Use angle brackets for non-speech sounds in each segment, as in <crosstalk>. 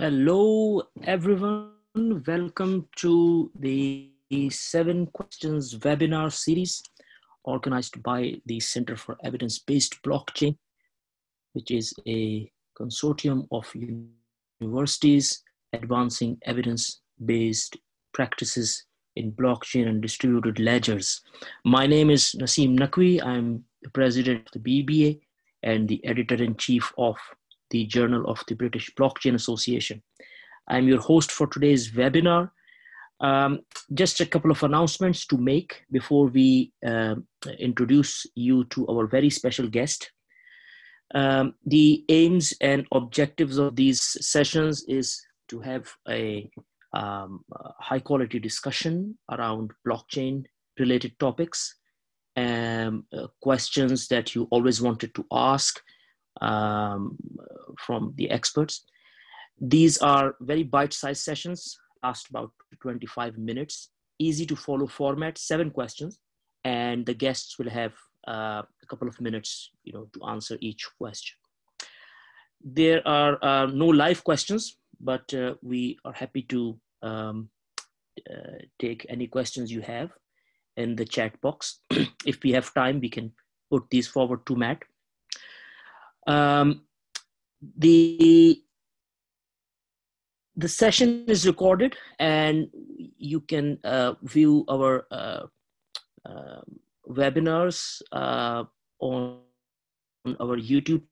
Hello, everyone. Welcome to the seven questions webinar series organized by the Center for Evidence-Based Blockchain, which is a consortium of universities advancing evidence-based practices in blockchain and distributed ledgers. My name is Naseem Naqvi. I'm the president of the BBA and the editor-in-chief of the Journal of the British Blockchain Association. I'm your host for today's webinar. Um, just a couple of announcements to make before we uh, introduce you to our very special guest. Um, the aims and objectives of these sessions is to have a, um, high quality discussion around blockchain related topics, um, uh, questions that you always wanted to ask, um, from the experts. These are very bite-sized sessions, last about 25 minutes, easy to follow format, seven questions, and the guests will have uh, a couple of minutes you know, to answer each question. There are uh, no live questions, but uh, we are happy to um, uh, take any questions you have in the chat box. <clears throat> if we have time, we can put these forward to Matt. Um, the the session is recorded and you can uh, view our uh, webinars uh, on, on, our YouTube.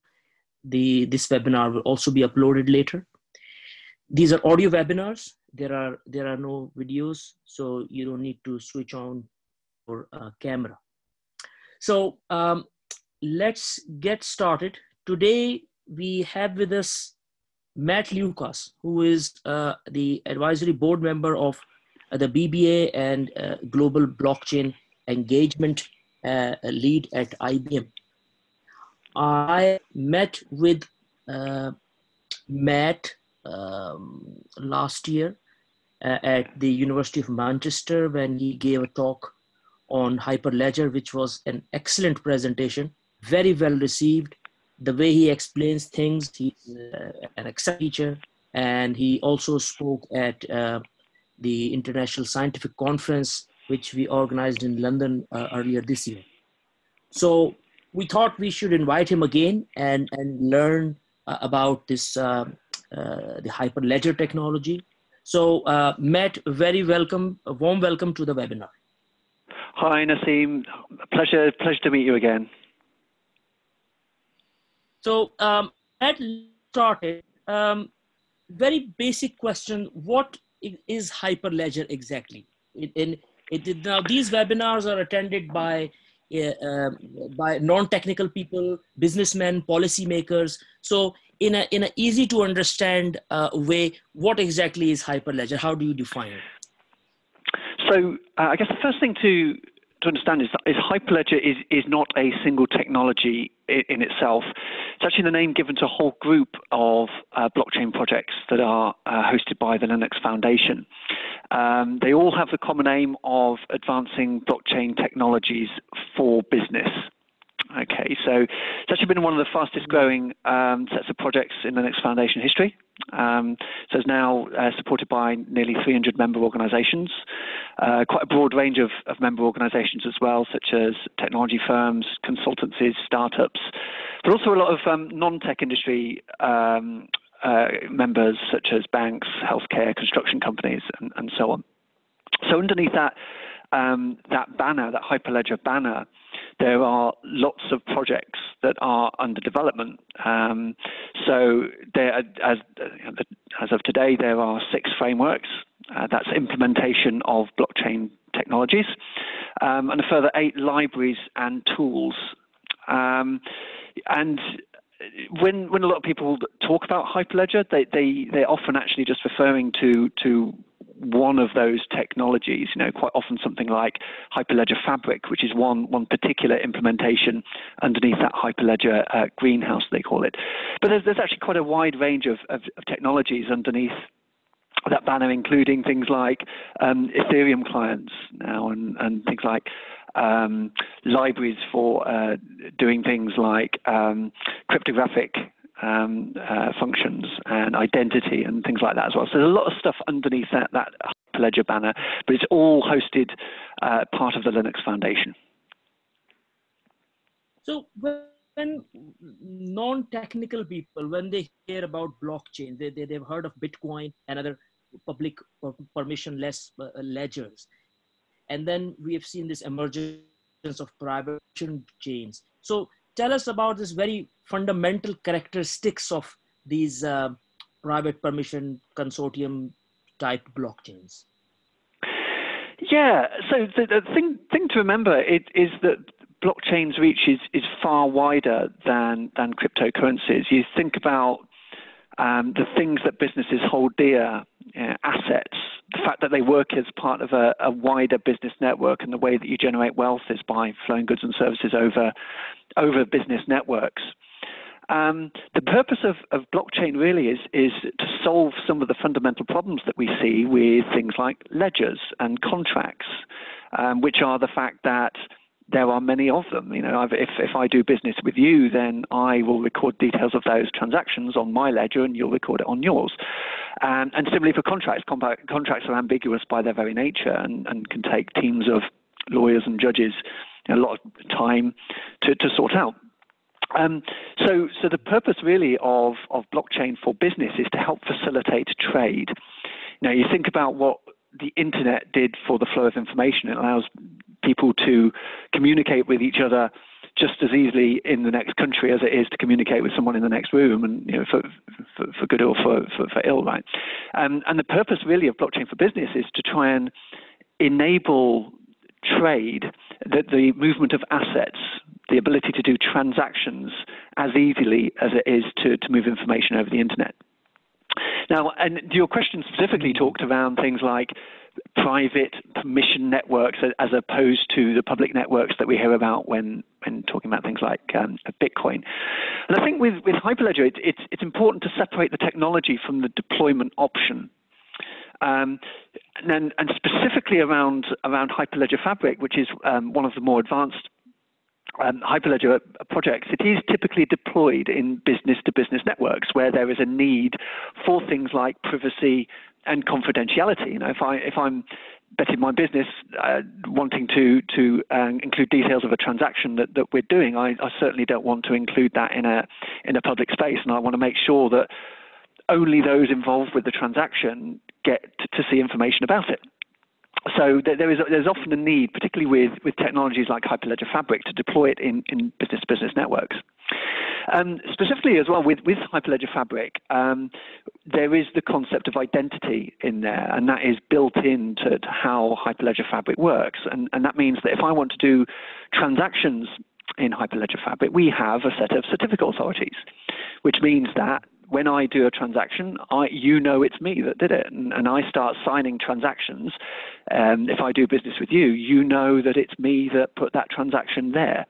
The, this webinar will also be uploaded later. These are audio webinars. There are, there are no videos, so you don't need to switch on your uh, camera. So um, let's get started. Today, we have with us Matt Lucas, who is uh, the advisory board member of uh, the BBA and uh, Global Blockchain Engagement uh, lead at IBM. I met with uh, Matt um, last year uh, at the University of Manchester when he gave a talk on Hyperledger, which was an excellent presentation, very well received, the way he explains things, he's uh, an excellent teacher. And he also spoke at uh, the International Scientific Conference, which we organized in London uh, earlier this year. So we thought we should invite him again and, and learn uh, about this, uh, uh, the Hyperledger technology. So Matt, very welcome, a warm welcome to the webinar. Hi, Naseem. Pleasure, pleasure to meet you again. So um, at started, um, very basic question: What is Hyperledger exactly? Now these webinars are attended by uh, by non-technical people, businessmen, policymakers. So in a in an easy to understand uh, way, what exactly is Hyperledger? How do you define it? So uh, I guess the first thing to to understand is, is Hyperledger is, is not a single technology in, itself. It's actually the name given to a whole group of uh, blockchain projects that are uh, hosted by the Linux Foundation. Um, they all have the common aim of advancing blockchain technologies for business. So it's actually been one of the fastest growing um, sets of projects in the Linux Foundation history. Um, so it's now uh, supported by nearly 300 member organizations, uh, quite a broad range of, of, member organizations as well, such as technology firms, consultancies, startups, but also a lot of um, non-tech industry um, uh, members, such as banks, healthcare, construction companies, and, and so on. So underneath that, um, that banner, that Hyperledger banner, there are lots of projects that are under development. Um, so there, as, as of today, there are six frameworks. Uh, that's implementation of blockchain technologies, um, and a further eight libraries and tools. Um, and when when a lot of people talk about Hyperledger, they they they're often actually just referring to to one of those technologies, you know, quite often something like Hyperledger Fabric, which is one, one particular implementation underneath that Hyperledger uh, greenhouse, they call it. But there's, there's actually quite a wide range of, of, of technologies underneath that banner, including things like um, Ethereum clients now and, and things like um, libraries for uh, doing things like um, cryptographic um, uh, functions and identity and things like that as well. So there's a lot of stuff underneath that, that Hyperledger banner, but it's all hosted uh, part of the Linux Foundation. So when non-technical people, when they hear about blockchain, they, they, they've heard of Bitcoin and other public permissionless uh, ledgers. And then we have seen this emergence of private chains. So tell us about this very fundamental characteristics of these uh, private permission consortium type blockchains. Yeah, so the, the thing thing to remember it, is that blockchain's reach is, is far wider than than cryptocurrencies. You think about um, the things that businesses hold dear, you know, assets, the fact that they work as part of a, a, wider business network, and the way that you generate wealth is by flowing goods and services over over business networks. Um, the purpose of, of blockchain really is is to solve some of the fundamental problems that we see with things like ledgers and contracts, um, which are the fact that there are many of them. You know, if if I do business with you, then I will record details of those transactions on my ledger, and you'll record it on yours. Um, and similarly for contracts, contracts are ambiguous by their very nature, and, and can take teams of lawyers and judges a lot of time to, to sort out. Um, so, so the purpose really of, of blockchain for business is to help facilitate trade. Now, you think about what the internet did for the flow of information. It allows people to communicate with each other just as easily in the next country as it is to communicate with someone in the next room, and you know, for, for, for good or for, for, for ill, right? Um, and the purpose really of blockchain for business is to try and enable trade, the, the movement of assets, the ability to do transactions as easily as it is to, to move information over the internet. Now, and your question specifically talked around things like private permission networks as opposed to the public networks that we hear about when, when talking about things like um, Bitcoin. And I think with, with Hyperledger, it, it's, it's important to separate the technology from the deployment option. Um, and, and, specifically around, around Hyperledger Fabric, which is um, one of the more advanced um, Hyperledger projects, it is typically deployed in business to business networks where there is a need for things like privacy and confidentiality. You know, if I if I'm betting my business uh, wanting to to uh, include details of a transaction that, that we're doing, I, I certainly don't want to include that in a in a public space, and I want to make sure that only those involved with the transaction get to, to see information about it so there is there's often a need, particularly with, with technologies like Hyperledger Fabric, to deploy it in, in business-business networks. Um, specifically as well with, with Hyperledger Fabric, um, there is the concept of identity in there, and that is built into how Hyperledger Fabric works. And, and that means that if I want to do transactions in Hyperledger Fabric, we have a set of certificate authorities, which means that when I do a transaction, I, you know it's me that did it, and, and I start signing transactions. Um, if I do business with you, you know that it's me that put that transaction there.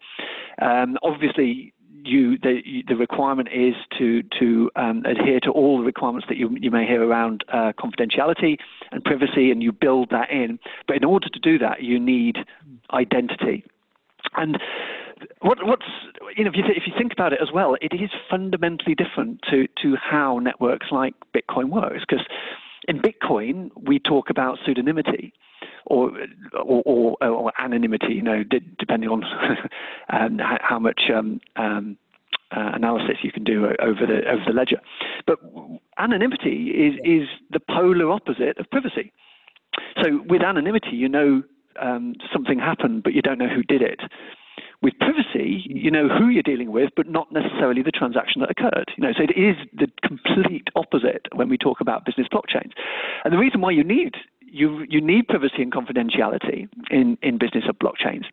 Um, obviously, you the, the requirement is to to um, adhere to all the requirements that you you may hear around uh, confidentiality and privacy, and you build that in. But in order to do that, you need identity. And what, what's you know if you, th- if you think about it as well, it is fundamentally different to to how networks like Bitcoin works because in Bitcoin we talk about pseudonymity. Or, or, or, or anonymity, you know, d- depending on <laughs> um, how much um, um, uh, analysis you can do over the over the ledger. But anonymity is is the polar opposite of privacy. So with anonymity, you know um, something happened, but you don't know who did it. With privacy, you know who you're dealing with, but not necessarily the transaction that occurred. You know, so it is the complete opposite when we talk about business blockchains. And the reason why you need you you need privacy and confidentiality in in business of blockchains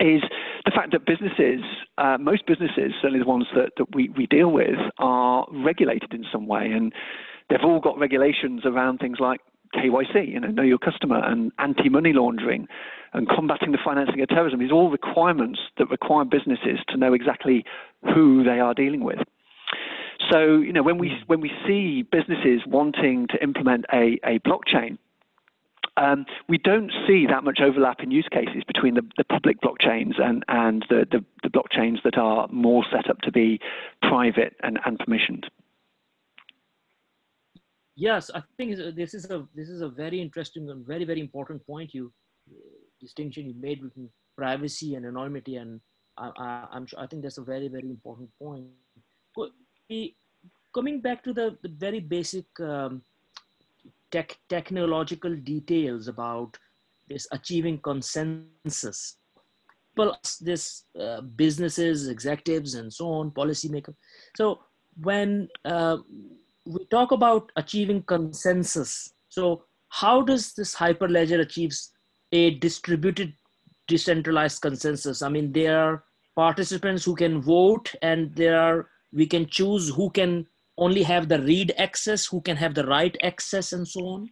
is the fact that businesses, uh, most businesses, certainly the ones that, that we, we deal with, are regulated in some way. And they've all got regulations around things like KYC, you know, know your customer, and anti-money laundering, and combating the financing of terrorism. These are all requirements that require businesses to know exactly who they are dealing with. So, you know, when we when we see businesses wanting to implement a, a blockchain, um, we don't see that much overlap in use cases between the, the public blockchains and, and the, the, the, blockchains that are more set up to be private and, and permissioned. Yes, I think this is a this is a very interesting and very very important point you distinction you made between privacy and anonymity, and I, am sure I think that's a very very important point. Coming back to the, the very basic um, tech, technological details about this achieving consensus. Plus, this uh, businesses, executives, and so on, policymakers. So when uh, we talk about achieving consensus, so how does this hyperledger achieves a distributed, decentralized consensus? I mean, there are participants who can vote, and there are we can choose who can only have the read access, who can have the write access, and so on?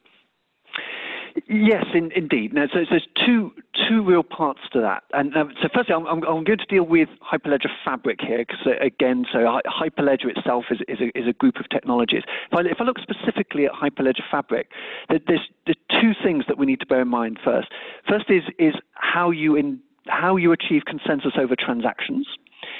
Yes, in, indeed. Now, so, so, there's two two real parts to that. And um, so, firstly, I'm, I'm, I'm, going to deal with Hyperledger Fabric here, because uh, again, so Hyperledger itself is, is, a, is a group of technologies. If I, if I look specifically at Hyperledger Fabric, there's, there's two things that we need to bear in mind first. First is is how you in how you achieve consensus over transactions.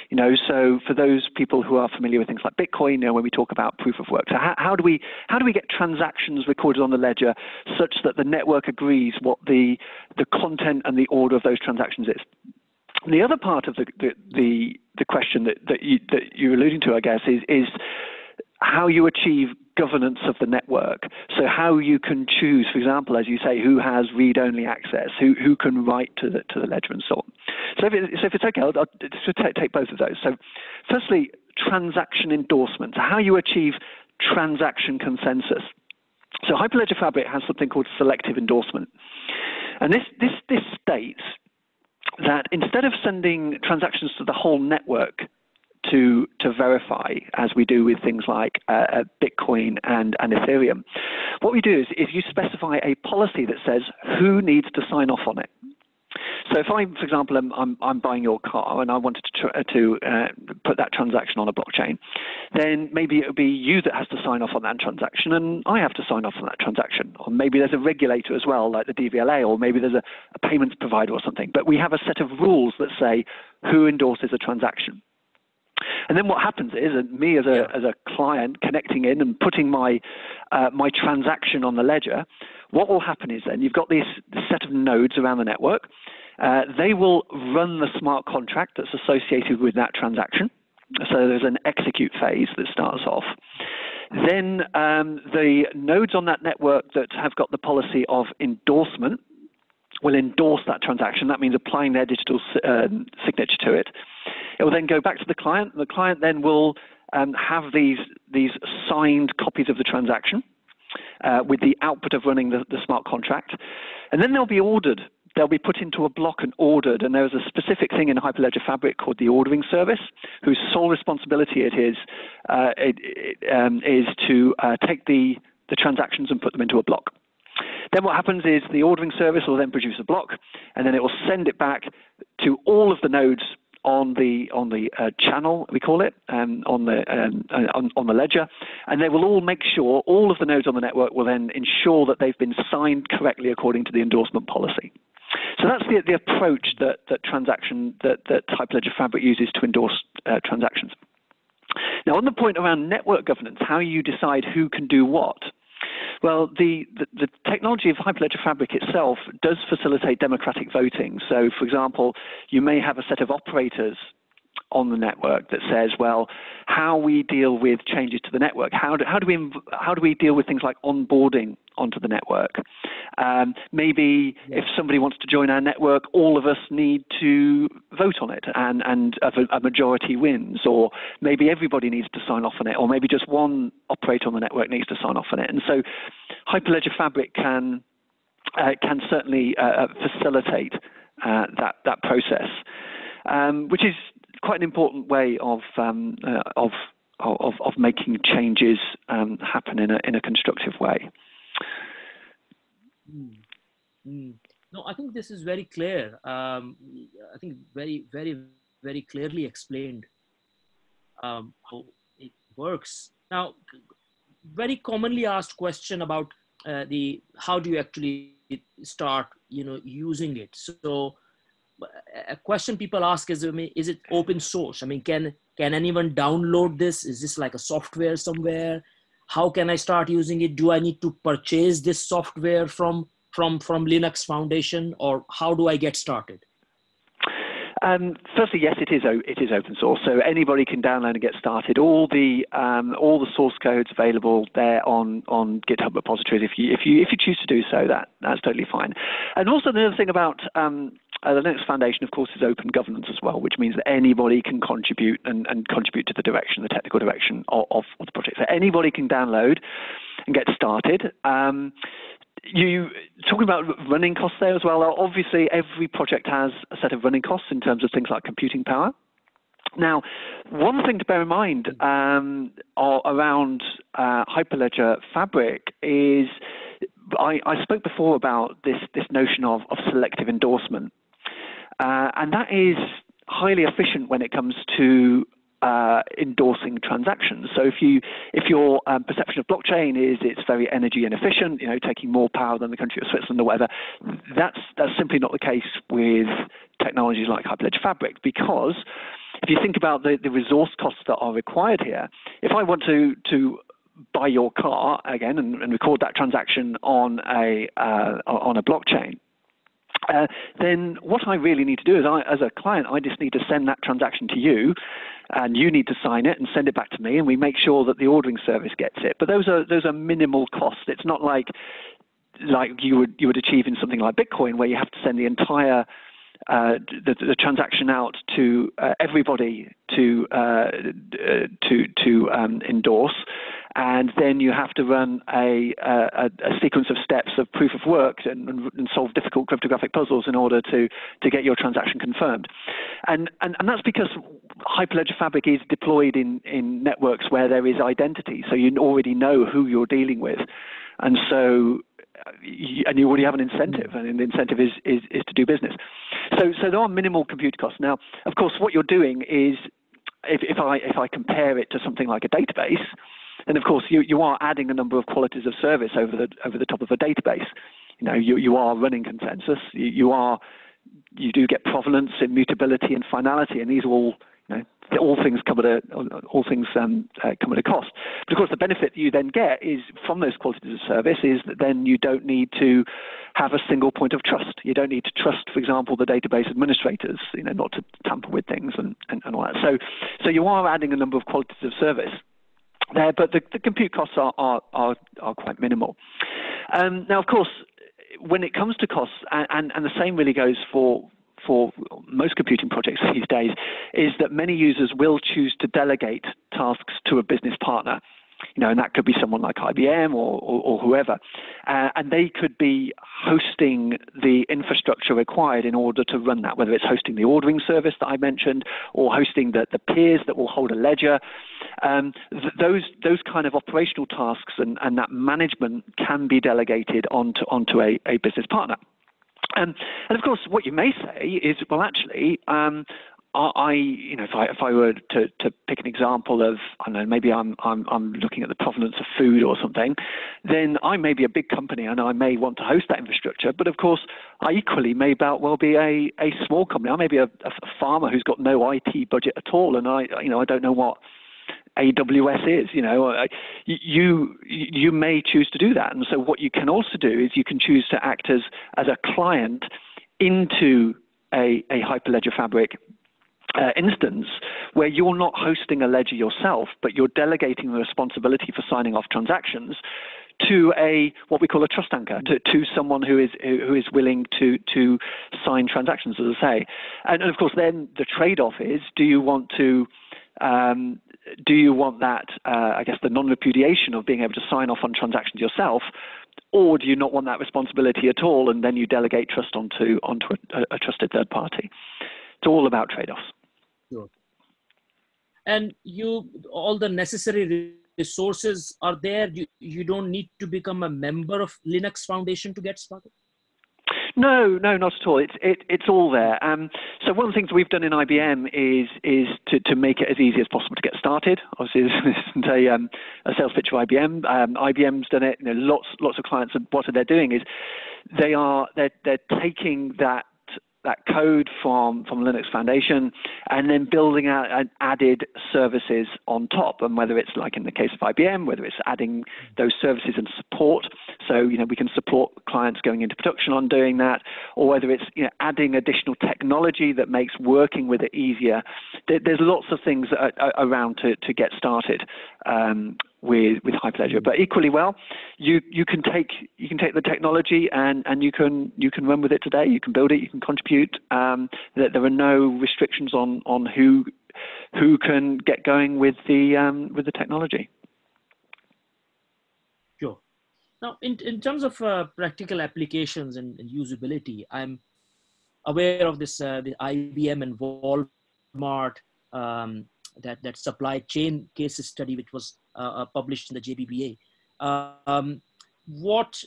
You know, so for those people who are familiar with things like Bitcoin, you know, when we talk about proof of work, so how, how do we how do we get transactions recorded on the ledger such that the network agrees what the the content and the order of those transactions is? And the other part of the the the, the question that that, you, that you're alluding to, I guess, is is how you achieve governance of the network. So how you can choose, for example, as you say, who has read-only access, who, who can write to the, to the ledger and so on. So if, it, so if it's okay, I'll, I'll take, take both of those. So firstly, transaction endorsement, how you achieve transaction consensus. So Hyperledger Fabric has something called selective endorsement. And this, this, this states that instead of sending transactions to the whole network to to verify, as we do with things like uh, uh, Bitcoin and, and Ethereum. What we do is, is you specify a policy that says who needs to sign off on it. So if I, for example, am, I'm, I'm buying your car and I wanted to, uh, to uh, put that transaction on a blockchain, then maybe it would be you that has to sign off on that transaction and I have to sign off on that transaction. Or maybe there's a regulator as well, like the DVLA, or maybe there's a, a payments provider or something. But we have a set of rules that say who endorses a transaction. And then what happens is, me as a as a client connecting in and putting my uh, my transaction on the ledger, what will happen is then you've got this, this set of nodes around the network. Uh, they will run the smart contract that's associated with that transaction. So there's an execute phase that starts off. Then um, the nodes on that network that have got the policy of endorsement will endorse that transaction. That means applying their digital uh, signature to it. It will then go back to the client. And The client then will um, have these, these signed copies of the transaction uh, with the output of running the, the smart contract. And then they'll be ordered they'll be put into a block and ordered. And there's a specific thing in Hyperledger Fabric called the ordering service, whose sole responsibility it is uh, it, it, um, is to uh, take the, the transactions and put them into a block. Then what happens is the ordering service will then produce a block, and then it will send it back to all of the nodes on the on the uh, channel we call it um, on the um, uh, on, on, the ledger, and they will all make sure all of the nodes on the network will then ensure that they've been signed correctly according to the endorsement policy. So that's the, the approach that that transaction that that Hyperledger Fabric uses to endorse uh, transactions. Now, on the point around network governance, how you decide who can do what. Well, the, the, the, technology of Hyperledger Fabric itself does facilitate democratic voting. So, for example, you may have a set of operators on the network that says, well, how we deal with changes to the network, how do, how do, we, how do we deal with things like onboarding onto the network? Um, maybe yeah. if somebody wants to join our network, all of us need to vote on it and, and a, a, majority wins, or maybe everybody needs to sign off on it, or maybe just one operator on the network needs to sign off on it. And so Hyperledger Fabric can, uh, can certainly uh, uh facilitate uh, that, that process. Um, which is quite an important way of um, uh, of, of of making changes um, happen in a in a constructive way. Mm. Mm. No, I think this is very clear. Um, I think very very very clearly explained um, how it works. Now, very commonly asked question about uh, the how do you actually start you know using it so a question people ask is I mean, is it open source? I mean can can anyone download this? Is this like a software somewhere? How can i start using it? Do i need to purchase this software from from from linux foundation? Or how do i get started um, firstly, yes, it is it is open source, so anybody can download and get started. All the um, all the source codes available there on on GitHub repositories. If you if you if you choose to do so, that that's totally fine. And also the other thing about um, uh, the Linux Foundation, of course, is open governance as well, which means that anybody can contribute and, and contribute to the direction, the technical direction of, of, the project. So anybody can download and get started. Um, you talking about running costs there as well. Obviously, every project has a set of running costs in terms of things like computing power. Now, one thing to bear in mind um, around uh, Hyperledger Fabric is I, I, spoke before about this, this notion of, of selective endorsement. Uh, and that is highly efficient when it comes to uh, endorsing transactions. So if you if your um, perception of blockchain is it's very energy inefficient, you know, taking more power than the country of Switzerland or whatever, that's that's simply not the case with technologies like Hyperledger Fabric because if you think about the, the resource costs that are required here, if I want to to buy your car again and, and record that transaction on a uh, on a blockchain, uh, then what I really need to do is, I, as a client, I just need to send that transaction to you, and you need to sign it and send it back to me, and we make sure that the ordering service gets it. But those are those are minimal costs. It's not like like you would you would achieve in something like Bitcoin, where you have to send the entire uh, the, the, transaction out to uh, everybody to uh, uh to to um, endorse, and then you have to run a, a, a sequence of steps of proof of work and, and, solve difficult cryptographic puzzles in order to to get your transaction confirmed, and and, and that's because Hyperledger Fabric is deployed in in networks where there is identity, so you already know who you're dealing with, and so uh, and you already have an incentive, and the incentive is, is, is to do business. So, so there are minimal compute costs. Now, of course, what you're doing is, if, if I if I compare it to something like a database, then of course you, you are adding a number of qualities of service over the over the top of a database. You know, you, you are running consensus. You, you are you do get provenance, immutability, and finality, and these are all you know, all things come at a all things um, uh, come at a cost. But of course, the benefit you then get is from those qualities of service is that then you don't need to have a single point of trust. You don't need to trust, for example, the database administrators, you know, not to tamper with things and, and, and all that. So, so you are adding a number of qualities of service there, but the, the compute costs are, are, are, are quite minimal. Um, now, of course, when it comes to costs, and, and, and the same really goes for for most computing projects <laughs> these days is that many users will choose to delegate tasks to a business partner. You know, and that could be someone like IBM or, or, or whoever, uh, and they could be hosting the infrastructure required in order to run that. Whether it's hosting the ordering service that I mentioned, or hosting the, the peers that will hold a ledger, um, th- those those kind of operational tasks and, and that management can be delegated onto onto a, a business partner. Um, and of course, what you may say is, well, actually, um, I, you know, if I if I were to, to pick an example of, I don't know, maybe I'm I'm I'm looking at the provenance of food or something, then I may be a big company and I may want to host that infrastructure. But of course, I equally may about well be a, a small company. I may be a, a farmer who's got no IT budget at all, and I you know I don't know what AWS is. You know, you you may choose to do that, and so what you can also do is you can choose to act as as a client into a, a Hyperledger Fabric uh, instance where you're not hosting a ledger yourself, but you're delegating the responsibility for signing off transactions to a what we call a trust anchor to, to someone who is who is willing to to sign transactions as I say and, and of course then the trade-off is do you want to um, do you want that, uh, I guess, the non repudiation of being able to sign off on transactions yourself? Or do you not want that responsibility at all, and then you delegate trust onto onto a, a trusted third party? It's all about trade-offs. Sure. And you, all the necessary resources are there. You you don't need to become a member of Linux Foundation to get started. No, no, not at all. It's it, it's all there. Um, so one of the things we've done in IBM is is to, to make it as easy as possible to get started. Obviously, this isn't a, um, a sales pitch for IBM. Um, IBM's done it. You know, lots lots of clients, and what they're doing is they are they're they're taking that that code from, from Linux Foundation and then building out added services on top. And whether it's like in the case of IBM, whether it's adding those services and support, so you know we can support clients going into production on doing that, or whether it's you know adding additional technology that makes working with it easier. There's lots of things around to, to get started. Um, with with Hyperledger. But equally well, you you can take you can take the technology and and you can you can run with it today. You can build it. You can contribute. Um, there, there are no restrictions on on who who can get going with the um, with the technology. Sure. Now, in in terms of uh, practical applications and, and, usability, I'm aware of this uh, the IBM and Walmart um, that that supply chain case study, which was published in the JBBA. Um, what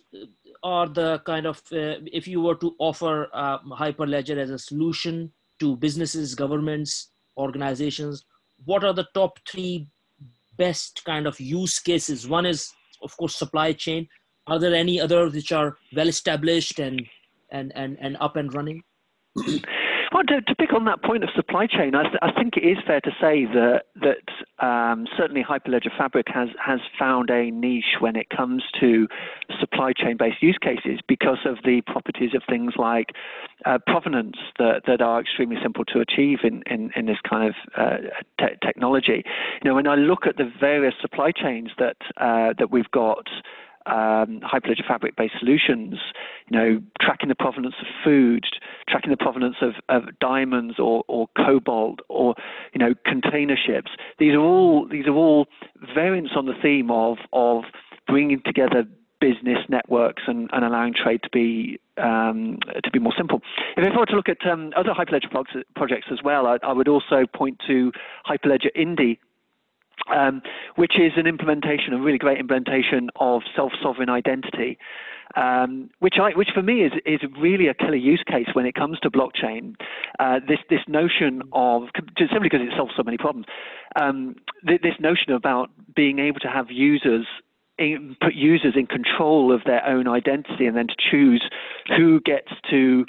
are the kind of uh, if you were to offer uh, Hyperledger as a solution to businesses, governments, organizations? What are the top three best kind of use cases? One is, of course, supply chain. Are there any others which are well established and and and, and up and running? <clears throat> Well, to, to, pick on that point of supply chain, I, th- I think it is fair to say that that um, certainly Hyperledger Fabric has has found a niche when it comes to supply chain based use cases because of the properties of things like uh, provenance that, that are extremely simple to achieve in, in, in this kind of uh, te- technology. You know, when I look at the various supply chains that uh, that we've got um, Hyperledger Fabric-based solutions, you know, tracking the provenance of food, tracking the provenance of, of diamonds or, or cobalt or, you know, container ships. These are all these are all variants on the theme of of bringing together business networks and, and allowing trade to be um, to be more simple. If I were to look at um, other Hyperledger projects as well, I, I, would also point to Hyperledger Indy, um, which is an implementation, a really great implementation of self-sovereign identity, um, which, I, which for me is, is really a killer use case when it comes to blockchain. Uh, this, this notion of, just simply because it solves so many problems, um, th- this notion about being able to have users in, put users in control of their own identity and then to choose who gets to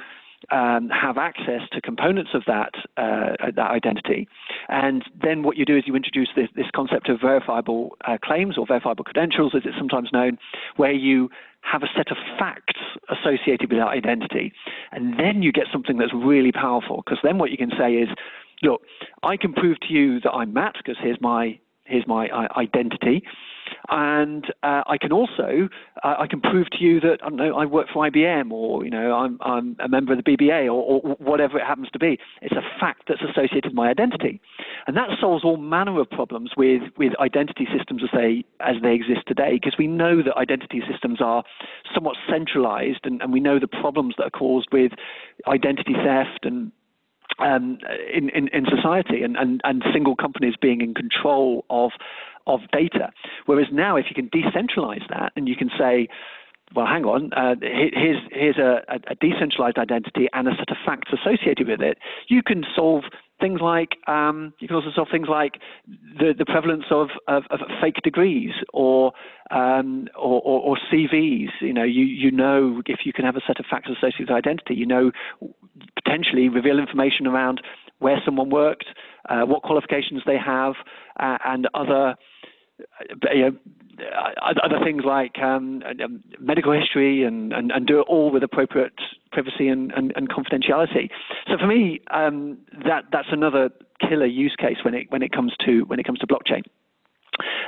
um, have access to components of that uh, that identity. And then what you do is you introduce this, this concept of verifiable uh, claims or verifiable credentials, as it's sometimes known, where you have a set of facts associated with that identity. And then you get something that's really powerful because then what you can say is, look, I can prove to you that I'm Matt because here's my here's my uh, identity. And uh, I can also uh, I can prove to you that I don't know I work for IBM or you know I'm I'm a member of the BBA or, or whatever it happens to be. It's a fact that's associated with my identity, and that solves all manner of problems with with identity systems as they as they exist today because we know that identity systems are somewhat centralized and, and we know the problems that are caused with identity theft and um, in, in, in, society and, and, and single companies being in control of of data. Whereas now, if you can decentralize that and you can say, well, hang on, uh, here's, here's a, a, decentralized identity and a set of facts associated with it, you can solve things like, um, you can also solve things like the, the prevalence of, of, of fake degrees or, um, or, or, or, CVs. You know, you, you know if you can have a set of facts associated with identity, you know potentially reveal information around where someone worked, uh, what qualifications they have, uh, and other you know, uh, other things like um, um, medical history and, and, and, do it all with appropriate privacy and, and, and confidentiality. So for me, um, that that's another killer use case when it when it comes to when it comes to blockchain.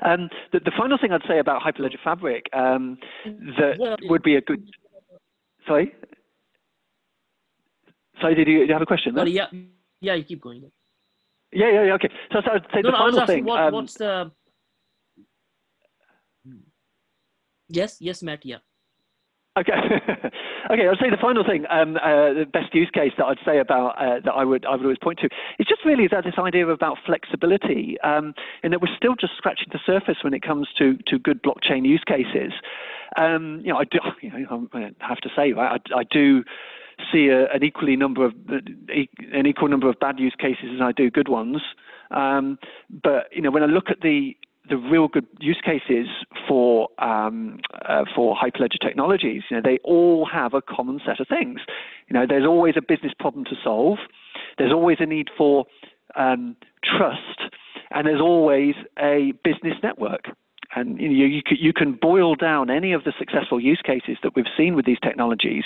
Um, the, the, final thing I'd say about Hyperledger Fabric um, that well, would be a good. Sorry. Sorry, did you, did you have a question? Yeah, yeah, you keep going. Yeah, yeah, yeah. Okay. So, so I'd say no, the no, final thing. What, um, what's the Yes, yes, Matt. Yeah. Okay. <laughs> okay. I'll say the final thing, um, uh, the best use case that I'd say about uh, that I would I would always point to is just really that this idea about flexibility, um, and that we're still just scratching the surface when it comes to to good blockchain use cases. Um, you know, I do. <laughs> You know, I have to say, I, I do see a, an equally number of an equal number of bad use cases as I do good ones. Um, but you know, when I look at the the real good use cases for um, uh, for hyperledger technologies, you know, they all have a common set of things. You know, there's always a business problem to solve. There's always a need for um, trust, and there's always a business network. And you, you, you can boil down any of the successful use cases that we've seen with these technologies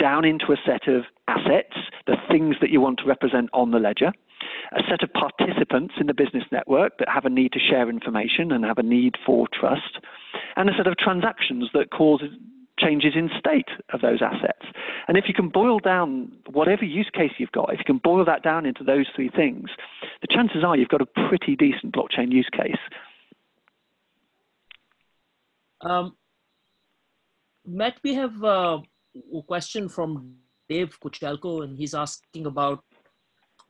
down into a set of assets, the things that you want to represent on the ledger, a set of participants in the business network that have a need to share information and have a need for trust, and a set of transactions that cause changes in state of those assets. And if you can boil down whatever use case you've got, if you can boil that down into those three things, the chances are you've got a pretty decent blockchain use case. Um, Matt, we have uh, a question from Dave Kuchelko, and he's asking about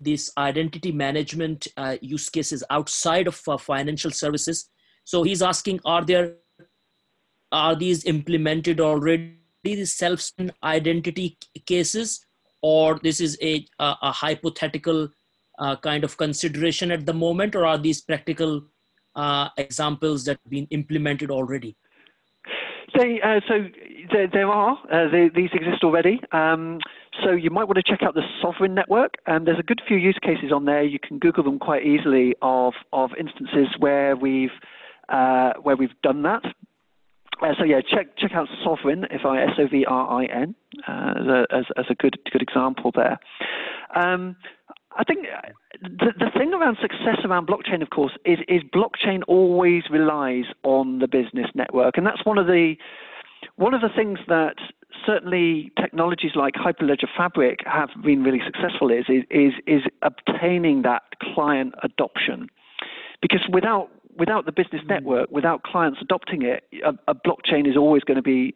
these identity management uh, use cases outside of uh, financial services. So he's asking, are there are these implemented already? These self identity cases, or this is a a, a hypothetical uh, kind of consideration at the moment, or are these practical uh, examples that have been implemented already? They, uh, so there, there are. Uh, they, these exist already. Um, so you might want to check out the Sovrin network. Um, there's a good few use cases on there. You can Google them quite easily of, of instances where we've, uh, where we've done that. Uh, so yeah, check check out Sovrin, if I S O V R I N, uh, as, as a good good example there. Um, I think uh, the, the thing around success around blockchain, of course, is, is blockchain always relies on the business network, and that's one of the one of the things that certainly technologies like Hyperledger Fabric have been really successful is is is, obtaining that client adoption, because without without the business mm. network, without clients adopting it, a, a blockchain is always going to be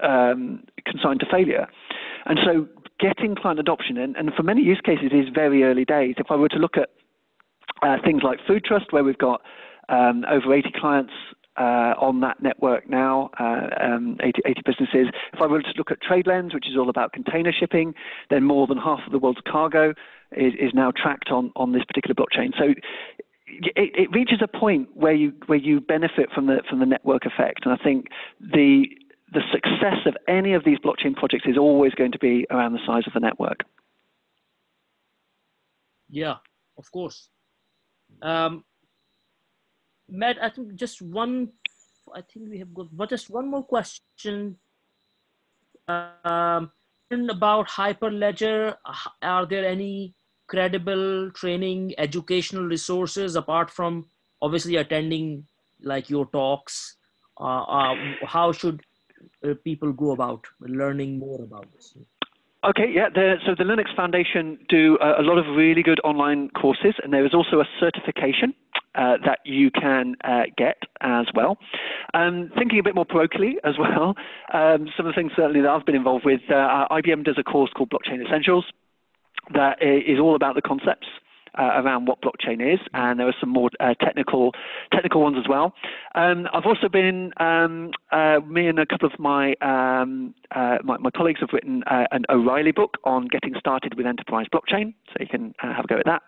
um, consigned to failure. And so getting client adoption, and, and for many use cases, is very early days. If I were to look at uh, things like Food Trust, where we've got um, over 80 clients on that network now, uh, um, 80, 80, businesses. If I were to look at TradeLens, which is all about container shipping, then more than half of the world's cargo is, is now tracked on, on this particular blockchain. So it, it, reaches a point where you where you benefit from the from the network effect, and I think the the success of any of these blockchain projects is always going to be around the size of the network. Yeah, of course. Um, Matt, I think just one, I think we have got, but just one more question. Um, about Hyperledger, are there any credible training, educational resources apart from obviously attending like your talks? Uh, uh, how should uh, people go about learning more about this? Okay, yeah. The, so the Linux Foundation do a, a, lot of really good online courses, and there is also a certification uh, that you can uh, get as well. Um, thinking a bit more parochially as well, um, some of the things certainly that I've been involved with, uh, IBM does a course called Blockchain Essentials that is all about the concepts uh, around what blockchain is, and there are some more uh, technical technical ones as well. Um, I've also been um, uh, me and a couple of my um, uh, my, my, colleagues have written uh, an O'Reilly book on getting started with enterprise blockchain, so you can uh, have a go at that.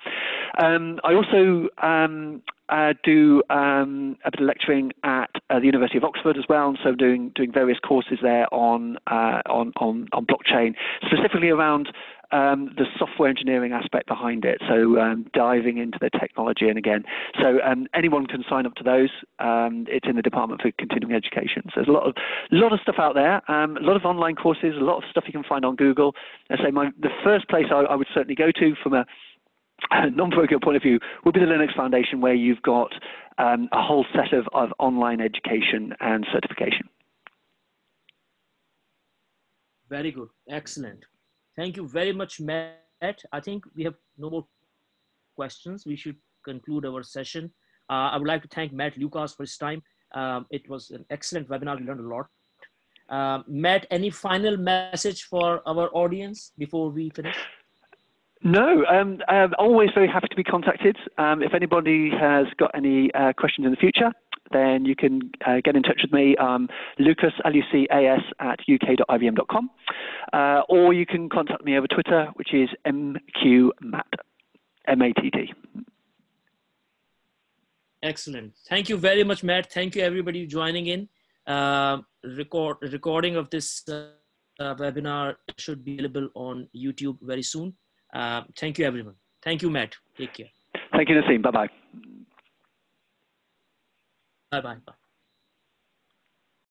Um, I also um, uh, do um, a bit of lecturing at uh, the University of Oxford as well, and so doing doing various courses there on uh, on, on on blockchain, specifically around um, the software engineering aspect behind it. So um, diving into the technology, and again, so um, anyone can sign up to those. Um, it's in the Department for Continuing Education. So there's a lot of lot of stuff out there, um, a lot of online courses, a lot of stuff you can find on Google. I say my the first place I, I would certainly go to from a non-parochial point of view would be the Linux Foundation, where you've got um, a whole set of, of online education and certification. Very good, excellent. Thank you very much, Matt. I think we have no more questions. We should conclude our session. Uh, I would like to thank Matt Lucas for his time. Um, it was an excellent webinar. We learned a lot. Uh, Matt, any final message for our audience before we finish? No, um, I'm always very happy to be contacted. Um, if anybody has got any uh, questions in the future, then you can uh, get in touch with me, um, Lucas, L-U-C-A-S, at uk.ibm.com. Uh, or you can contact me over Twitter, which is mqmatt, M-A-T-T. Excellent. Thank you very much, Matt. Thank you, everybody, joining in. Uh, record recording of this uh, uh, webinar should be available on YouTube very soon. Uh, thank you, everyone. Thank you, Matt. Take care. Thank you, Naseem. Bye-bye. Bye-bye.